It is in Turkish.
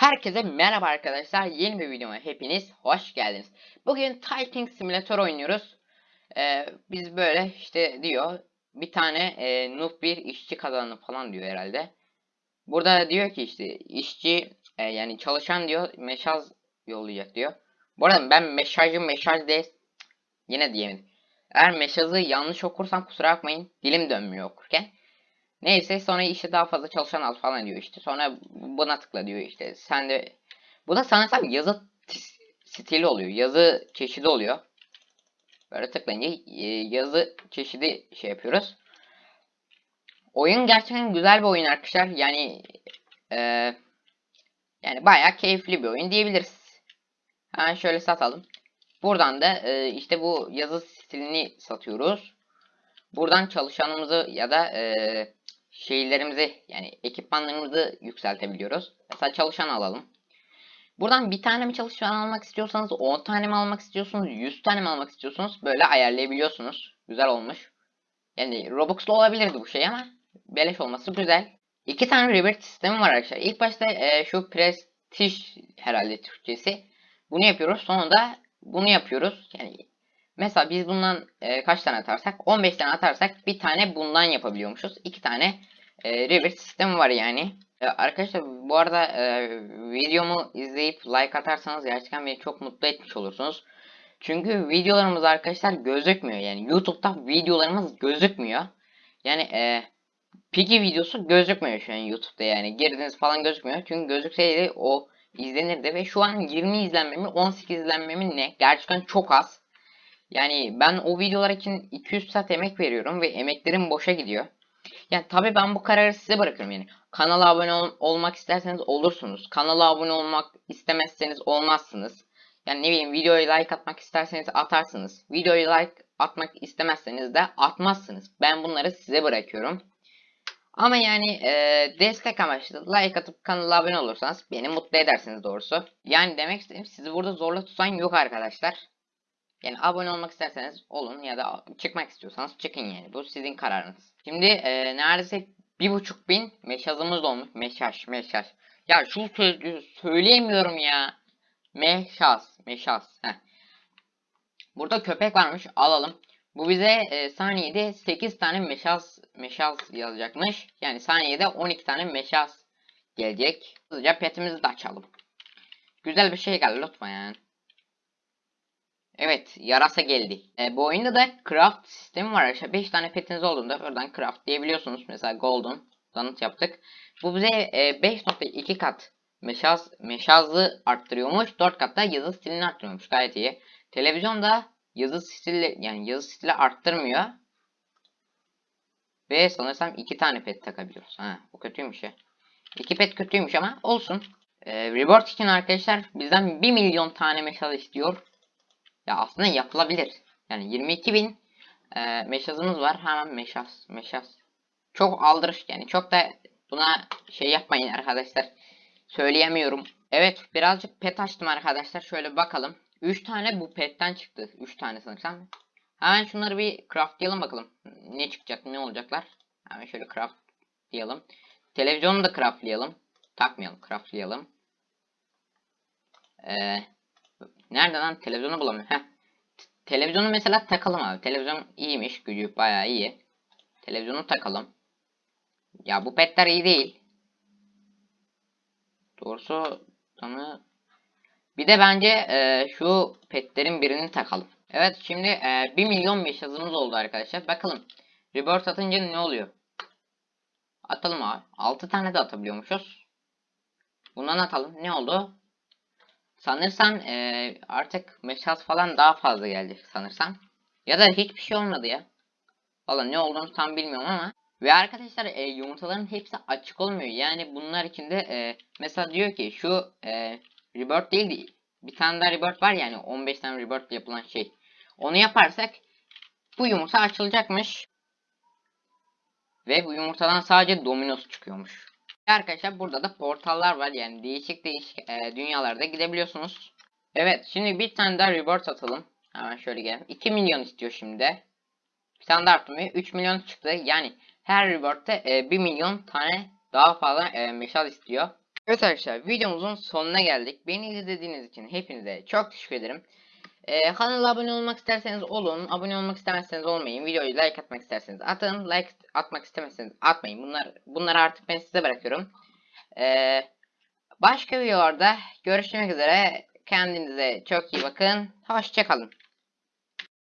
Herkese merhaba arkadaşlar. Yeni bir videoma hepiniz hoş geldiniz. Bugün Typing Simulator oynuyoruz. Ee, biz böyle işte diyor bir tane e, noob bir işçi kazandı falan diyor herhalde. Burada diyor ki işte işçi e, yani çalışan diyor mesaj yollayacak diyor. Bu arada ben mesajı mesaj de yine diyemedim. Eğer mesajı yanlış okursam kusura bakmayın. Dilim dönmüyor okurken. Neyse sonra işte daha fazla çalışan al falan diyor işte. Sonra buna tıkla diyor işte. Sen de bu da sanırsam yazı stili oluyor. Yazı çeşidi oluyor. Böyle tıklayınca e, yazı çeşidi şey yapıyoruz. Oyun gerçekten güzel bir oyun arkadaşlar. Yani e, yani bayağı keyifli bir oyun diyebiliriz. Hemen şöyle satalım. Buradan da e, işte bu yazı stilini satıyoruz. Buradan çalışanımızı ya da e, şeylerimizi yani ekipmanlarımızı yükseltebiliyoruz. Mesela çalışan alalım. Buradan bir tane mi çalışan almak istiyorsanız 10 tane mi almak istiyorsunuz 100 tane mi almak istiyorsunuz böyle ayarlayabiliyorsunuz. Güzel olmuş. Yani Robux'lu olabilirdi bu şey ama beleş olması güzel. İki tane rebirth sistemi var arkadaşlar. İlk başta e, şu Prestige herhalde Türkçesi. Bunu yapıyoruz. Sonra da bunu yapıyoruz. Yani mesela biz bundan e, kaç tane atarsak 15 tane atarsak bir tane bundan yapabiliyormuşuz. İki tane e, rebirth sistemi var yani. E, arkadaşlar bu arada e, videomu izleyip like atarsanız gerçekten beni çok mutlu etmiş olursunuz. Çünkü videolarımız arkadaşlar gözükmüyor. Yani YouTube'da videolarımız gözükmüyor. Yani e, Piggy videosu gözükmüyor şu an YouTube'da yani. Girdiniz falan gözükmüyor. Çünkü gözükseydi o izlenirdi ve şu an 20 izlenmemi 18 izlenmemi ne? Gerçekten çok az. Yani ben o videolar için 200 saat emek veriyorum ve emeklerim boşa gidiyor. Yani tabii ben bu kararı size bırakıyorum yani. Kanala abone ol- olmak isterseniz olursunuz. Kanala abone olmak istemezseniz olmazsınız. Yani ne bileyim videoya like atmak isterseniz atarsınız. Videoya like atmak istemezseniz de atmazsınız. Ben bunları size bırakıyorum. Ama yani e, destek amaçlı like atıp kanala abone olursanız beni mutlu edersiniz doğrusu. Yani demek istediğim sizi burada zorla tutan yok arkadaşlar. Yani abone olmak isterseniz olun ya da çıkmak istiyorsanız çıkın yani. Bu sizin kararınız. Şimdi e, neredeyse bir buçuk bin meşazımız olmuş. Meşaj, meşaj. Ya şu sözcüğü söyleyemiyorum ya. Meşaz, meşaz. Heh. Burada köpek varmış. Alalım. Bu bize e, saniyede 8 tane meşaz, meşaz yazacakmış. Yani saniyede 12 tane meşaz gelecek. Hızlıca petimizi de açalım. Güzel bir şey geldi lütfen yani. Evet, yarasa geldi. E, bu oyunda da craft sistemi var arkadaşlar. 5 tane petiniz olduğunda oradan craft diyebiliyorsunuz. Mesela golden donut yaptık. Bu bize e, 5.2 kat meşaz, meşazlı arttırıyormuş. 4 kat da yazı stilini arttırıyormuş. Gayet iyi. Televizyonda yazı stili yani yazı stili arttırmıyor. Ve sanırsam 2 tane pet takabiliyoruz. Ha, bu kötüymüş ya. 2 pet kötüymüş ama olsun. E, reward için arkadaşlar bizden 1 milyon tane meşaz istiyor. Ya aslında yapılabilir. Yani 22 bin e, meşazımız var. Hemen meşaz, meşaz. Çok aldırış yani. Çok da buna şey yapmayın arkadaşlar. Söyleyemiyorum. Evet birazcık pet açtım arkadaşlar. Şöyle bakalım. 3 tane bu petten çıktı. 3 tane sanırsam. Hemen şunları bir craftlayalım bakalım. Ne çıkacak ne olacaklar. Hemen şöyle craftlayalım. Televizyonu da craftlayalım. Takmayalım craftlayalım. Eee Nerede lan? Televizyonu bulamıyorum. Heh. Televizyonu mesela takalım abi. Televizyon iyiymiş. Gücü bayağı iyi. Televizyonu takalım. Ya bu petler iyi değil. Doğrusu tanı... Bir de bence e, şu petlerin birini takalım. Evet şimdi e, 1 milyon meşazımız oldu arkadaşlar. Bakalım. Rebirth atınca ne oluyor? Atalım abi. 6 tane de atabiliyormuşuz. Bundan atalım. Ne oldu? Sanırsam e, artık meşaz falan daha fazla geldi sanırsam. Ya da hiçbir şey olmadı ya. Valla ne olduğunu tam bilmiyorum ama. Ve arkadaşlar e, yumurtaların hepsi açık olmuyor. Yani bunlar içinde e, mesela diyor ki şu e, rebirth değil de bir tane daha rebirth var yani 15 tane rebirth yapılan şey. Onu yaparsak bu yumurta açılacakmış. Ve bu yumurtadan sadece dominos çıkıyormuş. Arkadaşlar burada da portallar var yani değişik değişik e, dünyalarda gidebiliyorsunuz. Evet şimdi bir tane daha reward atalım. Hemen şöyle gelelim. 2 milyon istiyor şimdi. Bir tane daha arttırmıyor. 3 milyon çıktı. Yani her reward'te e, 1 milyon tane daha fazla e, meşal istiyor. Evet arkadaşlar videomuzun sonuna geldik. Beni izlediğiniz için hepinize çok teşekkür ederim. Ee, kanala abone olmak isterseniz olun. Abone olmak istemezseniz olmayın. Videoyu like atmak isterseniz atın. Like atmak istemezseniz atmayın. Bunlar bunları artık ben size bırakıyorum. Ee, başka videolarda görüşmek üzere. Kendinize çok iyi bakın. Hoşçakalın.